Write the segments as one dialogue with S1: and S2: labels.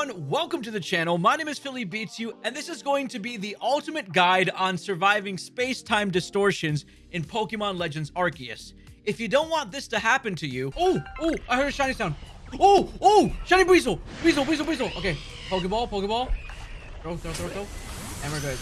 S1: everyone, welcome to the channel. My name is Philly Beats You, and this is going to be the ultimate guide on surviving space-time distortions in Pokemon Legends Arceus. If you don't want this to happen to you... Oh, oh, I heard a shiny sound. Oh, oh, shiny Weasel. Weasel, Weasel, Weasel. Okay, Pokeball, Pokeball. Throw, throw, throw, throw. And we're good.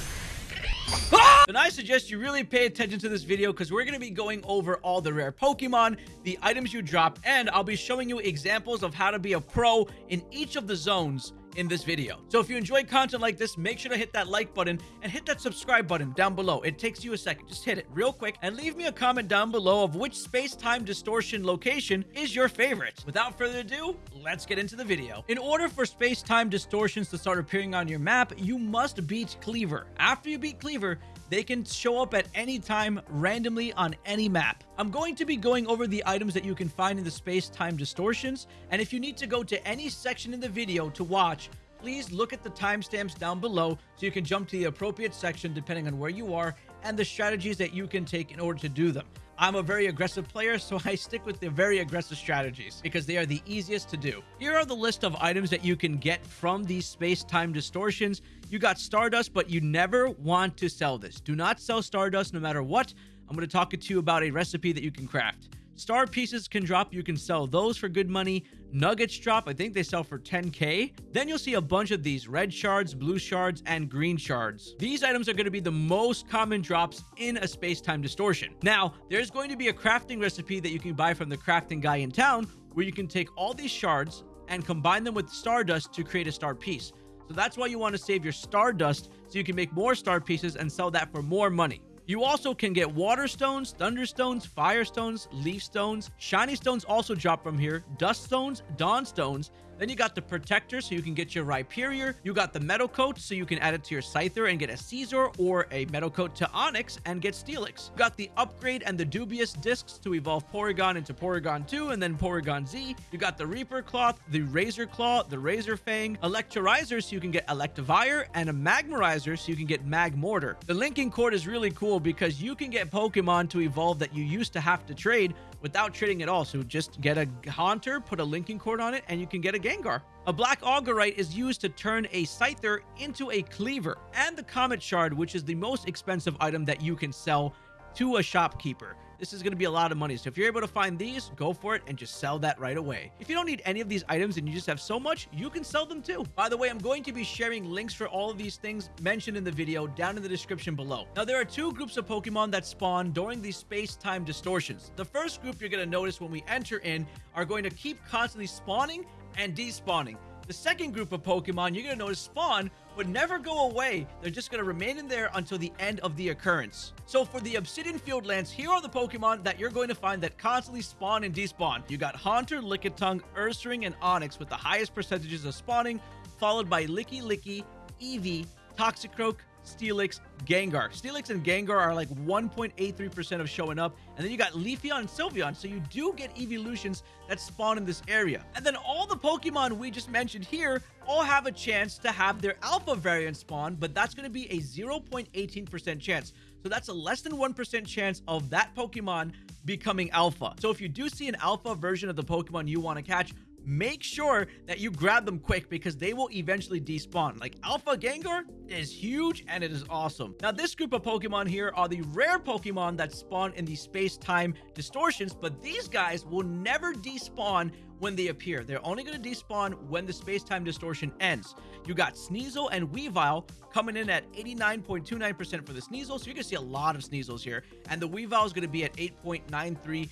S1: Ah! Then I suggest you really pay attention to this video because we're going to be going over all the rare Pokemon, the items you drop, and I'll be showing you examples of how to be a pro in each of the zones in this video. So if you enjoy content like this, make sure to hit that like button and hit that subscribe button down below. It takes you a second. Just hit it real quick and leave me a comment down below of which space-time distortion location is your favorite. Without further ado, let's get into the video. In order for space-time distortions to start appearing on your map, you must beat Kleavor. After you beat Kleavor, they can show up at any time randomly on any map. I'm going to be going over the items that you can find in the space-time distortions, and if you need to go to any section in the video to watch, please look at the timestamps down below so you can jump to the appropriate section depending on where you are and the strategies that you can take in order to do them. I'm a very aggressive player, so I stick with the very aggressive strategies because they are the easiest to do. Here are the list of items that you can get from these space-time distortions. You got Stardust, but you never want to sell this. Do not sell Stardust no matter what. I'm going to talk to you about a recipe that you can craft. Star pieces can drop. You can sell those for good money. Nuggets drop. I think they sell for 10k. Then you'll see a bunch of these red shards, blue shards, and green shards. These items are going to be the most common drops in a space-time distortion. Now, there's going to be a crafting recipe that you can buy from the crafting guy in town where you can take all these shards and combine them with stardust to create a star piece. So that's why you want to save your stardust so you can make more star pieces and sell that for more money. You also can get water stones, thunder stones, fire stones, leaf stones. Shiny stones also drop from here. Dust stones, dawn stones, then you got the Protector, so you can get your Rhyperior. You got the Metal Coat, so you can add it to your Scyther and get a Scizor or a Metal Coat to Onix and get Steelix. You got the Upgrade and the Dubious Discs to evolve Porygon into Porygon 2 and then Porygon Z. You got the Reaper Cloth, the Razor Claw, the Razor Fang, Electirizer, so you can get Electivire, and a Magmarizer, so you can get Magmortar. The linking cord is really cool because you can get Pokemon to evolve that you used to have to trade without trading at all. So just get a Haunter, put a linking cord on it, and you can get a Gengar. A Black Augurite is used to turn a Scyther into a Kleavor, And the Comet Shard, which is the most expensive item that you can sell to a shopkeeper. This is going to be a lot of money. So if you're able to find these, go for it and just sell that right away. If you don't need any of these items and you just have so much, you can sell them too. By the way, I'm going to be sharing links for all of these things mentioned in the video down in the description below. Now, there are two groups of Pokemon that spawn during these space-time distortions. The first group you're going to notice when we enter in are going to keep constantly spawning and despawning. The second group of Pokemon you're going to notice spawn but never go away. They're just going to remain in there until the end of the occurrence. So for the Obsidian Field Lands, here are the Pokemon that you're going to find that constantly spawn and despawn. You got Haunter, Lickitung, Ursaring, and Onix with the highest percentages of spawning, followed by Lickilicky, Eevee, Toxicroak, Steelix, Gengar. Steelix and Gengar are like 1.83% of showing up. And then you got Leafeon and Sylveon. So you do get evolutions that spawn in this area. And then all the Pokemon we just mentioned here all have a chance to have their alpha variant spawn, but that's going to be a 0.18% chance. So that's a less than 1% chance of that Pokemon becoming alpha. So if you do see an alpha version of the Pokemon you want to catch, make sure that you grab them quick because they will eventually despawn. Like Alpha Gengar is huge and it is awesome. Now, this group of Pokemon here are the rare Pokemon that spawn in the space-time distortions, but these guys will never despawn when they appear. They're only going to despawn when the space-time distortion ends. You got Sneasel and Weavile coming in at 89.29% for the Sneasel, so you're going to see a lot of Sneasels here. And the Weavile is going to be at 8.93%.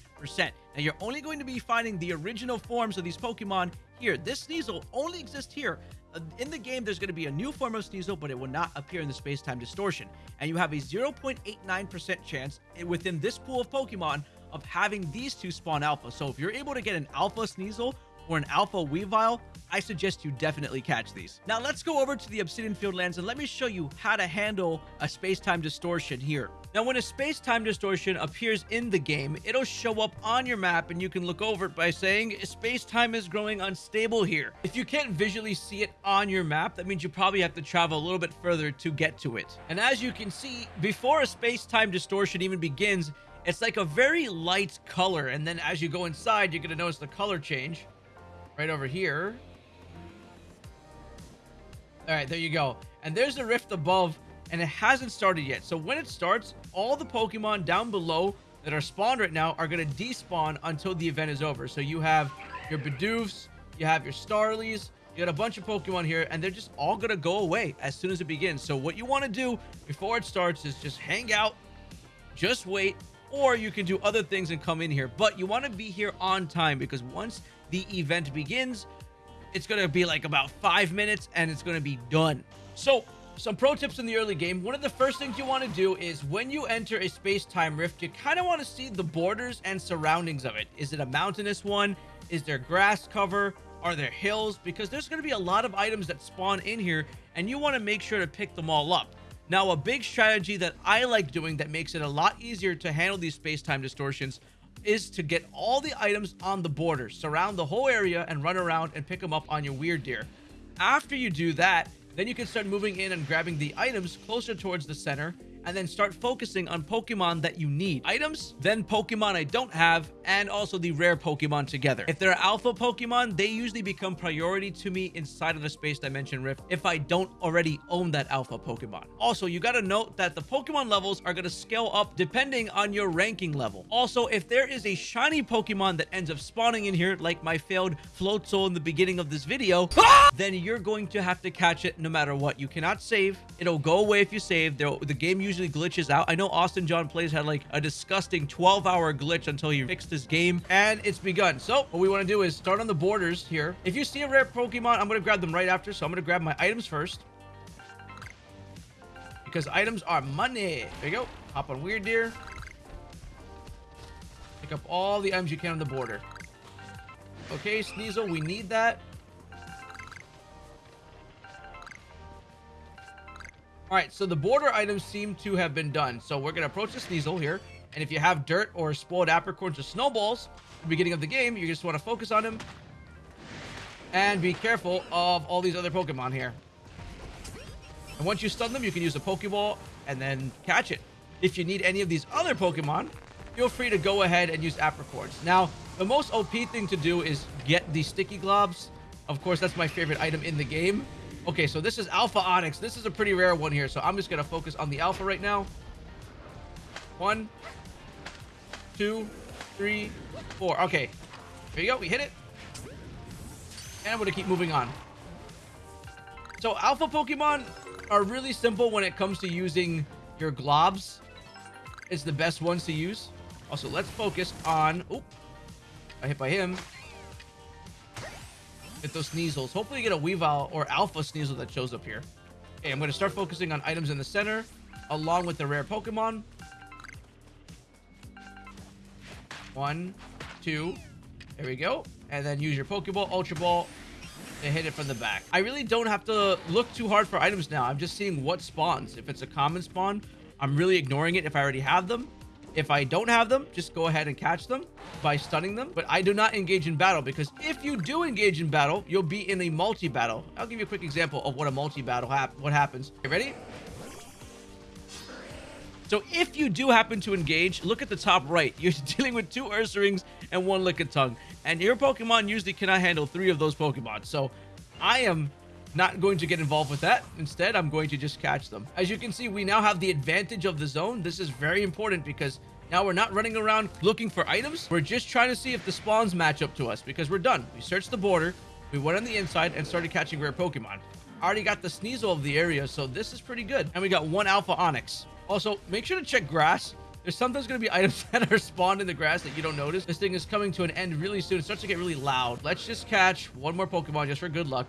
S1: And you're only going to be finding the original forms of these Pokemon here. This Sneasel only exists here. Uh, in the game, there's going to be a new form of Sneasel, but it will not appear in the space-time distortion. And you have a 0.89% chance within this pool of Pokemon of having these two spawn alpha. So if you're able to get an alpha Sneasel or an alpha Weavile, I suggest you definitely catch these. Now let's go over to the Obsidian Fieldlands and let me show you how to handle a space-time distortion here. Now when a space-time distortion appears in the game, it'll show up on your map and you can look over it by saying space-time is growing unstable here. If you can't visually see it on your map, that means you probably have to travel a little bit further to get to it. And as you can see, before a space-time distortion even begins, it's like a very light color. And then as you go inside, you're going to notice the color change right over here. All right, there you go. And there's a rift above, and it hasn't started yet. So when it starts, all the Pokemon down below that are spawned right now are going to despawn until the event is over. So you have your Bidoofs, you have your Starlies, you got a bunch of Pokemon here, and they're just all going to go away as soon as it begins. So what you want to do before it starts is just hang out, just wait, or you can do other things and come in here. But you want to be here on time because once the event begins, it's going to be like about five minutes and it's going to be done. So some pro tips in the early game. One of the first things you want to do is when you enter a space-time rift, you kind of want to see the borders and surroundings of it. Is it a mountainous one? Is there grass cover? Are there hills? Because there's going to be a lot of items that spawn in here and you want to make sure to pick them all up. Now, a big strategy that I like doing that makes it a lot easier to handle these space-time distortions is to get all the items on the border, surround the whole area, and run around and pick them up on your Wyrdeer. After you do that, then you can start moving in and grabbing the items closer towards the center and then start focusing on Pokemon that you need. Items, then Pokemon I don't have, and also the rare Pokemon together. If they're alpha Pokemon, they usually become priority to me inside of the Space Dimension Rift if I don't already own that alpha Pokemon. Also, you gotta note that the Pokemon levels are gonna scale up depending on your ranking level. Also, if there is a shiny Pokemon that ends up spawning in here, like my failed Floatzel in the beginning of this video, then you're going to have to catch it no matter what. You cannot save. It'll go away if you save. The game usually usually glitches out. I know Austin John Plays had like a disgusting 12 hour glitch until he fixed his game and it's begun. So what we want to do is start on the borders here. If you see a rare Pokemon, I'm going to grab them right after. So I'm going to grab my items first because items are money. There you go. Hop on Wyrdeer. Pick up all the items you can on the border. Okay, Sneasel, we need that. All right, so the border items seem to have been done. So we're going to approach the Sneasel here. And if you have dirt or spoiled apricorns or snowballs at the beginning of the game, you just want to focus on him. And be careful of all these other Pokemon here. And once you stun them, you can use a Pokeball and then catch it. If you need any of these other Pokemon, feel free to go ahead and use apricorns. Now, the most OP thing to do is get the sticky globs. Of course, that's my favorite item in the game. Okay, so this is Alpha Onix. This is a pretty rare one here, so I'm just going to focus on the Alpha right now. One, two, three, four. Okay, there you go. We hit it. And I'm going to keep moving on. So Alpha Pokemon are really simple when it comes to using your globs. It's the best ones to use. Also, let's focus on... Oh, I hit by him. Get those Sneasels. Hopefully you get a Weavile or Alpha Sneasel that shows up here. Okay, I'm going to start focusing on items in the center along with the rare Pokemon. One, two. There we go. And then use your Pokeball, Ultra Ball, and hit it from the back. I really don't have to look too hard for items now. I'm just seeing what spawns. If it's a common spawn, I'm really ignoring it if I already have them. If I don't have them, just go ahead and catch them by stunning them. But I do not engage in battle because if you do engage in battle, you'll be in a multi-battle. I'll give you a quick example of what a multi-battle hap what happens. You ready? So if you do happen to engage, look at the top right. You're dealing with two Ursaring and one Lickitung. And your Pokemon usually cannot handle three of those Pokemon. So I am not going to get involved with that. Instead, I'm going to just catch them. As you can see, we now have the advantage of the zone. This is very important because now we're not running around looking for items. We're just trying to see if the spawns match up to us because we're done. We searched the border, we went on the inside and started catching rare Pokemon. Already got the Sneasel of the area, so this is pretty good. And we got one Alpha Onix. Also, make sure to check grass. There's sometimes going to be items that are spawned in the grass that you don't notice. This thing is coming to an end really soon. It starts to get really loud. Let's just catch one more Pokemon just for good luck.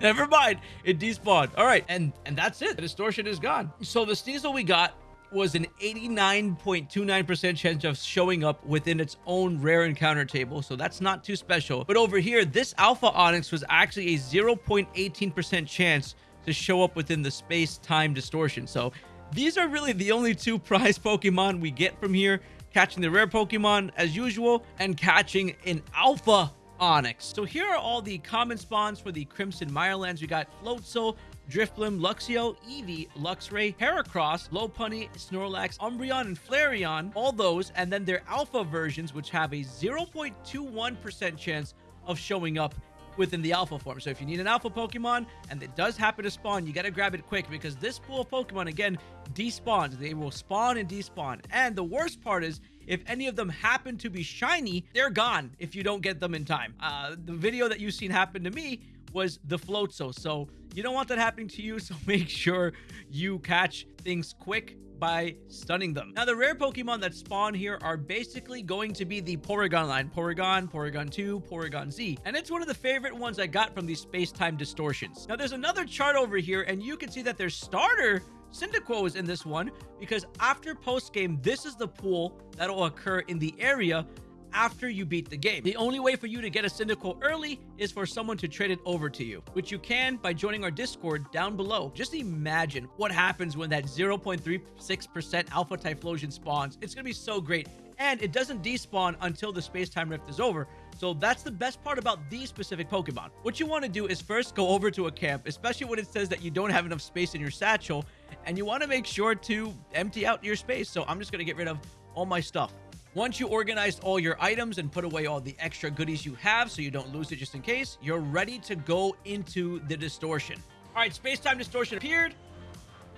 S1: Never mind. It despawned. All right. And and that's it. The distortion is gone. So the Sneasel we got was an 89.29% chance of showing up within its own rare encounter table. So that's not too special. But over here, this Alpha Onix was actually a 0.18% chance to show up within the space-time distortion. So these are really the only two prize Pokemon we get from here. Catching the rare Pokemon as usual and catching an Alpha Onix. So here are all the common spawns for the Crimson Mirelands. We got Floatzel, Drifblim, Luxio, Eevee, Luxray, Heracross, Lopunny, Snorlax, Umbreon, and Flareon. All those, and then their alpha versions, which have a 0.21% chance of showing up within the alpha form. So if you need an alpha Pokemon and it does happen to spawn, you got to grab it quick because this pool of Pokemon, again, despawns. They will spawn and despawn. And the worst part is if any of them happen to be shiny, they're gone if you don't get them in time. Uh, the video that you've seen happen to me was the Floatzel. So you don't want that happening to you. So make sure you catch things quick by stunning them. Now, the rare Pokemon that spawn here are basically going to be the Porygon line. Porygon, Porygon 2, Porygon Z. And it's one of the favorite ones I got from these space-time distortions. Now, there's another chart over here, and you can see that their starter Cyndaquil is in this one because after post-game, this is the pool that'll occur in the area after you beat the game. The only way for you to get a Cyndaquil early is for someone to trade it over to you, which you can by joining our Discord down below. Just imagine what happens when that 0.36% Alpha Typhlosion spawns. It's going to be so great. And it doesn't despawn until the space-time rift is over. So that's the best part about these specific Pokemon. What you want to do is first go over to a camp, especially when it says that you don't have enough space in your satchel, and you want to make sure to empty out your space. So I'm just going to get rid of all my stuff. Once you organized all your items and put away all the extra goodies you have so you don't lose it just in case, you're ready to go into the distortion. All right, space-time distortion appeared.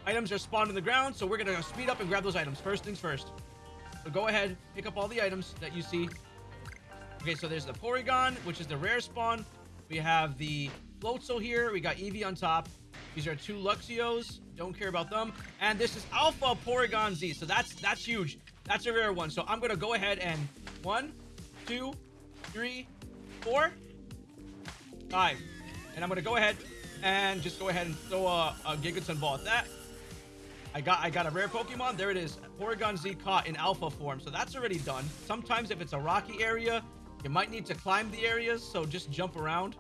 S1: Items are spawned in the ground, so we're going to speed up and grab those items. First things first. So go ahead, pick up all the items that you see. Okay, so there's the Porygon, which is the rare spawn. We have the Floatzel here. We got Eevee on top. These are two Luxios. Don't care about them. And this is Alpha Porygon Z. So that's that's huge. That's a rare one. So I'm going to go ahead and one, two, three, four, five. And I'm going to go ahead and just go ahead and throw a, a Gigaton ball at that. I got I got a rare Pokemon. There it is. Porygon Z caught in alpha form. So that's already done. Sometimes if it's a rocky area, you might need to climb the areas. So just jump around.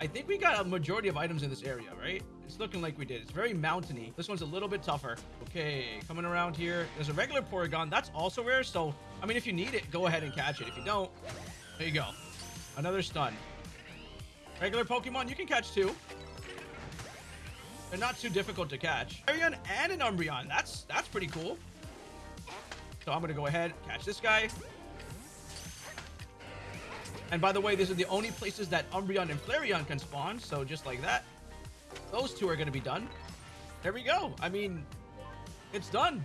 S1: I think we got a majority of items in this area, right? It's looking like we did. It's very mountainy. This one's a little bit tougher. Okay, coming around here. There's a regular Porygon. That's also rare. So, I mean, if you need it, go ahead and catch it. If you don't, there you go. Another stun. Regular Pokemon, you can catch two. They're not too difficult to catch. Arion and an Umbreon. That's that's pretty cool. So I'm going to go ahead, catch this guy. And by the way, these are the only places that Umbreon and Flareon can spawn. So just like that, those two are going to be done. There we go. I mean, it's done.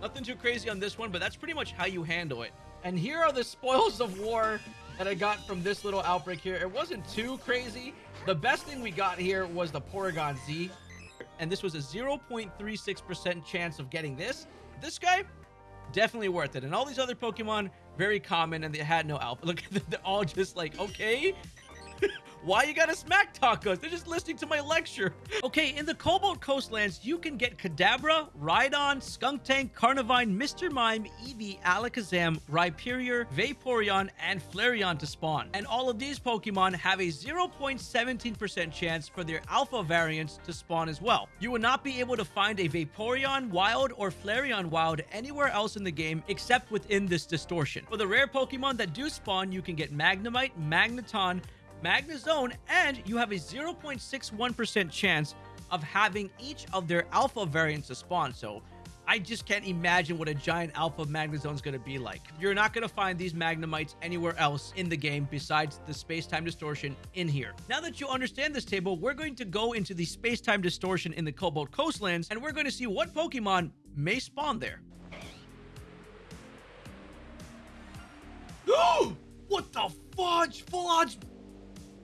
S1: Nothing too crazy on this one, but that's pretty much how you handle it. And here are the spoils of war that I got from this little outbreak here. It wasn't too crazy. The best thing we got here was the Porygon Z. And this was a 0.36% chance of getting this. This guy, definitely worth it. And all these other Pokemon, very common, and they had no alpha. Look, they're all just like, okay, why you gotta smack talk us? They're just listening to my lecture. Okay, in the Cobalt Coastlands, you can get Kadabra, Rhydon, Skuntank, Carnivine, Mr. Mime, Eevee, Alakazam, Rhyperior, Vaporeon, and Flareon to spawn. And all of these Pokemon have a 0.17% chance for their alpha variants to spawn as well. You will not be able to find a Vaporeon wild or Flareon wild anywhere else in the game except within this distortion. For the rare Pokemon that do spawn, you can get Magnemite, Magneton, Magnezone, and you have a 0.61% chance of having each of their alpha variants to spawn. So I just can't imagine what a giant alpha Magnezone is going to be like. You're not going to find these Magnemites anywhere else in the game besides the space-time distortion in here. Now that you understand this table, we're going to go into the space-time distortion in the Cobalt Coastlands, and we're going to see what Pokemon may spawn there. what the fudge? Odds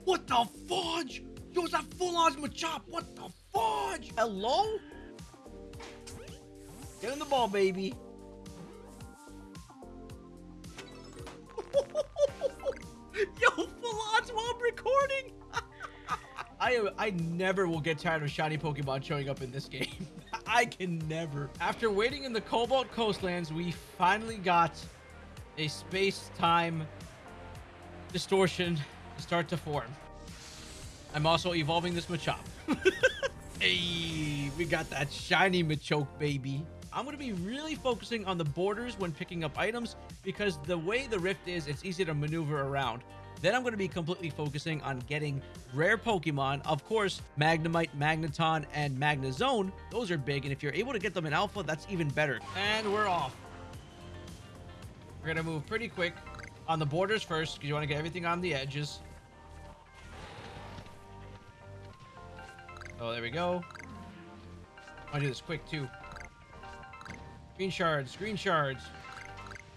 S1: what the fudge? Yo, is that full odds Machop? What the fudge? Hello? Get in the ball, baby. Yo, full odds while I'm recording. I I never will get tired of shiny Pokemon showing up in this game. I can never. After waiting in the Cobalt Coastlands, we finally got a space-time distortion start to form. I'm also evolving this Machop. hey, we got that shiny Machoke, baby. I'm going to be really focusing on the borders when picking up items because the way the rift is, it's easy to maneuver around. Then I'm going to be completely focusing on getting rare Pokemon. Of course, Magnemite, Magneton, and Magnezone. Those are big, and if you're able to get them in Alpha, that's even better. And we're off. We're going to move pretty quick on the borders first because you want to get everything on the edges. Oh, there we go. I want to do this quick, too. Green shards, green shards.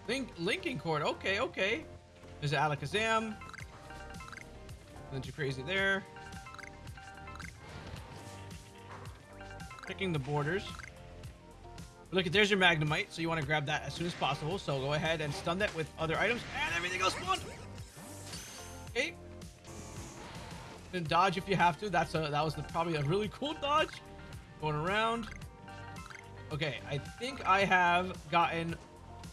S1: Link, linking cord. Okay, okay. There's Alakazam. Nothing too crazy there. Checking the borders. Look, at there's your Magnemite, so you want to grab that as soon as possible. So go ahead and stun that with other items, and everything else spawned. Dodge if you have to. That's a that was the, probably a really cool dodge. Going around. Okay, I think I have gotten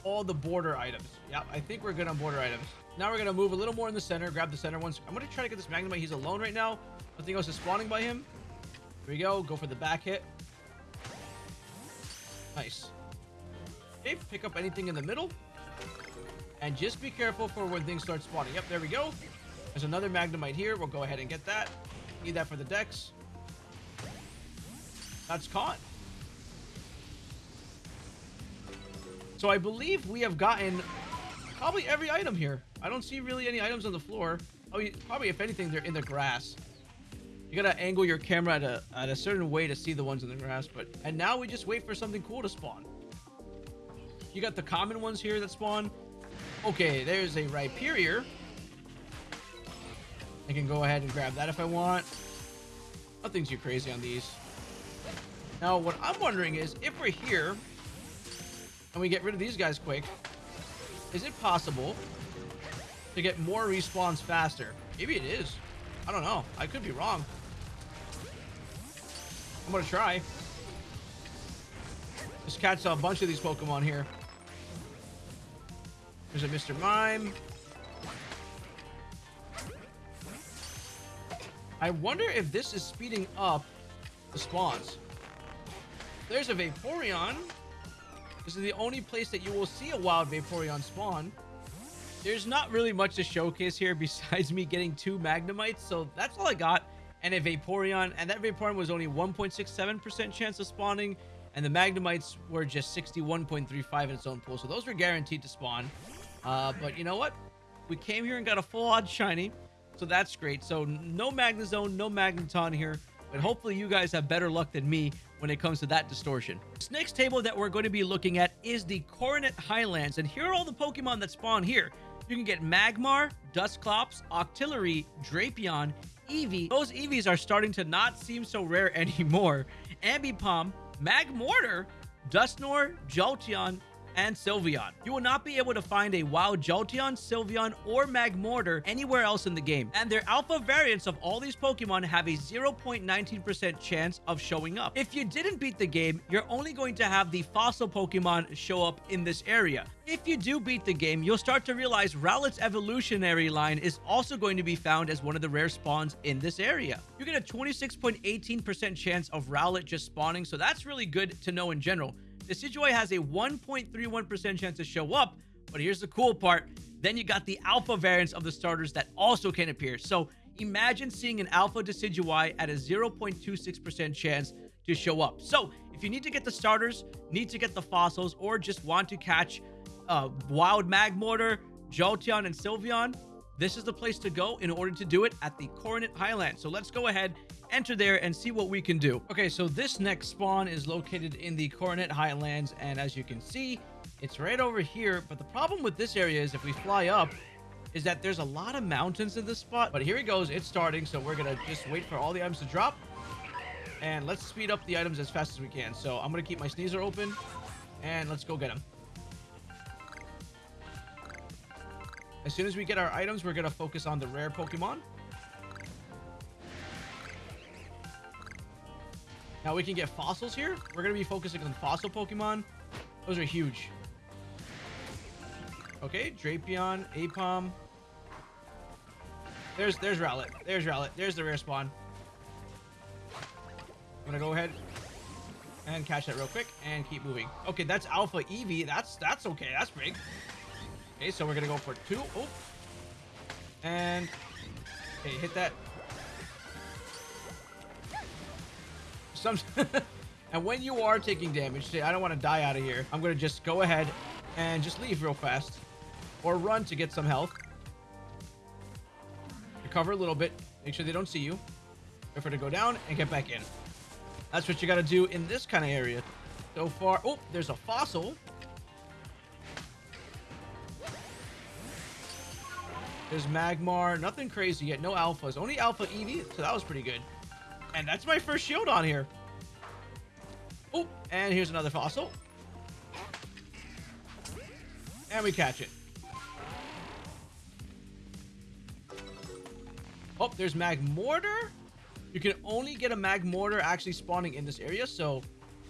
S1: all the border items. Yep, I think we're good on border items. Now we're to move a little more in the center, grab the center ones. I'm to try to get this Magnemite. He's alone right now. Nothing else is spawning by him. Here we go. Go for the back hit. Nice. Okay, pick up anything in the middle. And just be careful for when things start spawning. Yep, there we go. There's another Magnemite here. We'll go ahead and get that. Need that for the Dex. That's caught. So I believe we have gotten probably every item here. I don't see really any items on the floor. Oh, probably if anything, they're in the grass. You gotta angle your camera at a, at a certain way to see the ones in the grass. But And now we just wait for something cool to spawn. You got the common ones here that spawn. Okay, there's a Rhyperior. I can go ahead and grab that if I want. Nothing too crazy on these. Now, what I'm wondering is, if we're here, and we get rid of these guys quick, is it possible to get more respawns faster? Maybe it is. I don't know. I could be wrong. I'm gonna try. Just catch a bunch of these Pokemon here. There's a Mr. Mime. I wonder if this is speeding up the spawns. There's a Vaporeon. This is the only place that you will see a wild Vaporeon spawn. There's not really much to showcase here besides me getting two Magnemites, so that's all I got. And a Vaporeon, and that Vaporeon was only 1.67% chance of spawning, and the Magnemites were just 61.35 in its own pool, so those were guaranteed to spawn. Uh, but you know what? We came here and got a full odd shiny, so that's great. So no Magnezone, no Magneton here, but hopefully you guys have better luck than me when it comes to that distortion. This next table that we're going to be looking at is the Coronet Highlands, and here are all the Pokemon that spawn here. You can get Magmar, Dusclops, Octillery, Drapion, Eevee. Those Eevees are starting to not seem so rare anymore. Ambipom, Magmortar, Dusknoir, Jolteon, and Sylveon. You will not be able to find a wild Jolteon, Sylveon, or Magmortar anywhere else in the game. And their alpha variants of all these Pokemon have a 0.19% chance of showing up. If you didn't beat the game, you're only going to have the fossil Pokemon show up in this area. If you do beat the game, you'll start to realize Rowlet's evolutionary line is also going to be found as one of the rare spawns in this area. You get a 26.18% chance of Rowlet just spawning, so that's really good to know in general. Decidueye has a 1.31% chance to show up, but here's the cool part. Then you got the alpha variants of the starters that also can appear. So imagine seeing an alpha Decidueye at a 0.26% chance to show up. So if you need to get the starters, need to get the fossils, or just want to catch uh, Wild Magmortar, Jolteon, and Sylveon, this is the place to go in order to do it at the Coronet Highlands. So let's go ahead enter there and see what we can do. Okay, so this next spawn is located in the Coronet Highlands, and as you can see, it's right over here. But the problem with this area is if we fly up, is that there's a lot of mountains in this spot. But here he goes. It's starting, so we're to just wait for all the items to drop. And let's speed up the items as fast as we can. So I'm to keep my sneezer open, and let's go get him. As soon as we get our items, we're to focus on the rare Pokemon. Now we can get fossils here. We're going to be focusing on fossil Pokemon. Those are huge. Okay, Drapion, Aipom. There's there's Rowlet. There's Rowlet. There's the rare spawn. I'm gonna go ahead and catch that real quick and keep moving. Okay, that's Alpha Eevee. That's that's okay. That's big. Okay, so we're gonna go for two. Oh, and okay, hit that Some, and when you are taking damage, say, I don't want to die out of here. I'm going to just go ahead and just leave real fast. Or run to get some health. Recover a little bit. Make sure they don't see you. Wait for to go down and get back in. That's what you got to do in this kind of area. So far, oh, there's a fossil. There's Magmar. Nothing crazy yet. No alphas. Only alpha Eevee. So that was pretty good. And that's my first shield on here. Oh, and here's another fossil. And we catch it. Oh, there's Magmortar. You can only get a Magmortar actually spawning in this area, so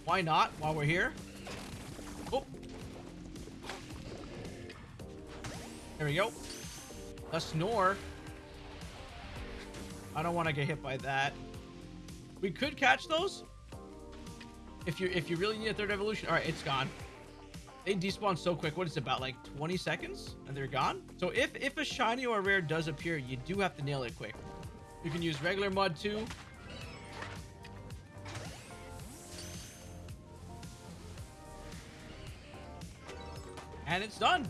S1: why not while we're here? Oh. There we go. A snore. I don't want to get hit by that. We could catch those. If you if you really need a third evolution. All right, it's gone. They despawn so quick. What is it, about like 20 seconds? And they're gone? So if, if a shiny or a rare does appear, you do have to nail it quick. You can use regular mud too. And it's done.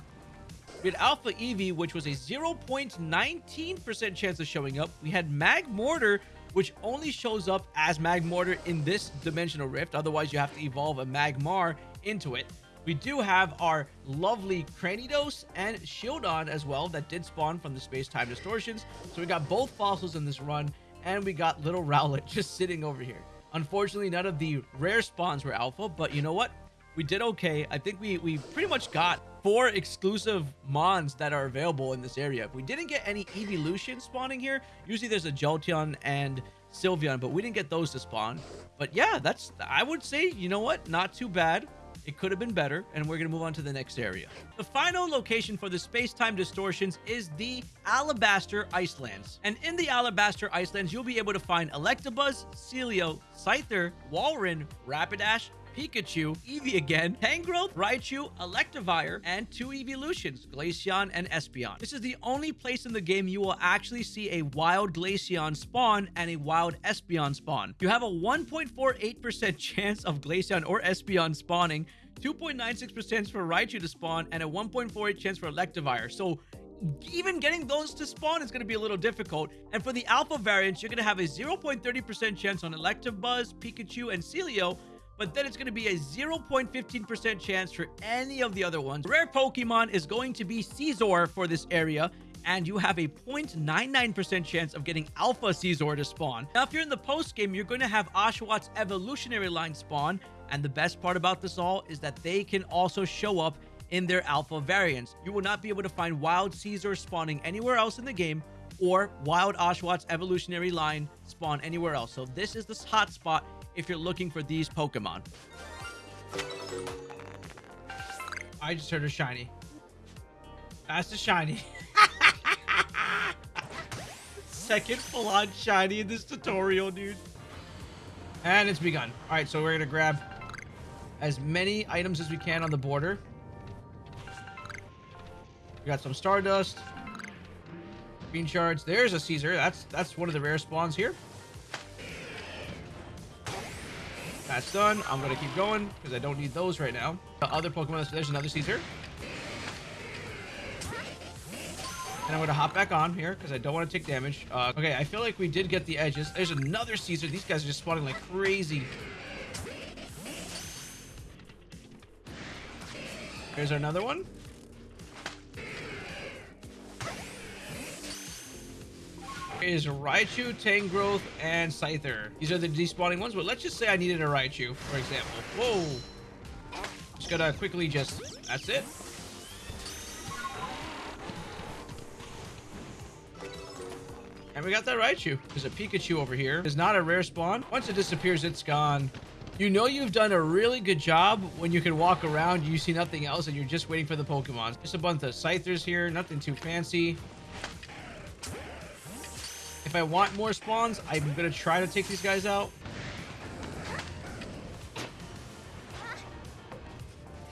S1: We had Alpha Eevee, which was a 0.19% chance of showing up. We had Magmortar, which only shows up as Magmortar in this dimensional rift. Otherwise, you have to evolve a Magmar into it. We do have our lovely Cranidos and Shieldon as well that did spawn from the space-time distortions. So we got both fossils in this run, and we got little Rowlet just sitting over here. Unfortunately, none of the rare spawns were alpha, but you know what? We did okay. I think we, we pretty much got four exclusive mons that are available in this area. If We didn't get any evolution spawning here. Usually there's a Jolteon and Sylveon, but we didn't get those to spawn. But yeah, that's, I would say, you know what? Not too bad. It could have been better, and we're going to move on to the next area. The final location for the space-time distortions is the Alabaster Icelands. And in the Alabaster Icelands, you'll be able to find Electabuzz, Sealeo, Scyther, Walrein, Rapidash, Pikachu, Eevee again, Tangrowth, Raichu, Electivire, and two evolutions, Glaceon and Espeon. This is the only place in the game you will actually see a wild Glaceon spawn and a wild Espeon spawn. You have a 1.48% chance of Glaceon or Espeon spawning, 2.96% for Raichu to spawn, and a 1.48 chance for Electivire. So even getting those to spawn is going to be a little difficult. And for the alpha variants, you're going to have a 0.30% chance on Electabuzz, Pikachu, and Sealeo, but then it's going to be a 0.15% chance for any of the other ones. Rare Pokemon is going to be Scizor for this area, and you have a 0.99% chance of getting Alpha Scizor to spawn. Now, if you're in the post game, you're going to have Oshawott evolutionary line spawn, and the best part about this all is that they can also show up in their alpha variants. You will not be able to find Wild Scizor spawning anywhere else in the game, or Wild Oshawott evolutionary line spawn anywhere else. So this is the hotspot if you're looking for these Pokemon. I just heard a shiny. That's a shiny. Second full-on shiny in this tutorial, dude. And it's begun. All right, so we're going to grab as many items as we can on the border. We got some Stardust. Green shards. There's a Scizor. That's that's one of the rare spawns here. That's done. I'm going to keep going because I don't need those right now. The other Pokemon, there's another Scizor. And I'm going to hop back on here because I don't want to take damage. Uh, okay, I feel like we did get the edges. There's another Scizor. These guys are just spawning like crazy. Here's another one. Is Raichu, Tangrowth, and Scyther. These are the despawning ones, but let's just say I needed a Raichu, for example. Whoa. Just gotta quickly just... That's it. And we got that Raichu. There's a Pikachu over here. It's not a rare spawn. Once it disappears, it's gone. You know you've done a really good job when you can walk around, you see nothing else, and you're just waiting for the Pokemon. Just a bunch of Scythers here, nothing too fancy. If I want more spawns, I'm to try to take these guys out.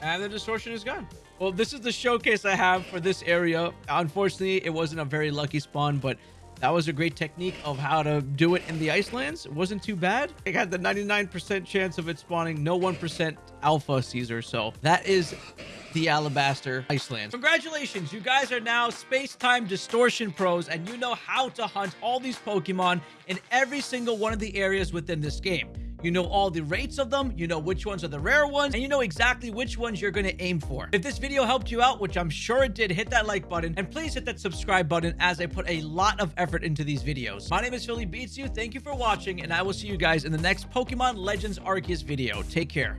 S1: And the distortion is gone. Well, this is the showcase I have for this area. Unfortunately, it wasn't a very lucky spawn, but that was a great technique of how to do it in the Icelands. It wasn't too bad. It had the 99% chance of it spawning, no 1% alpha Scizor. So that is the Alabaster Iceland. Congratulations, you guys are now space-time distortion pros and you know how to hunt all these Pokemon in every single one of the areas within this game. You know all the rates of them, you know which ones are the rare ones, and you know exactly which ones you're going to aim for. If this video helped you out, which I'm sure it did, hit that like button, and please hit that subscribe button as I put a lot of effort into these videos. My name is Philly Beats You, thank you for watching, and I will see you guys in the next Pokemon Legends Arceus video. Take care.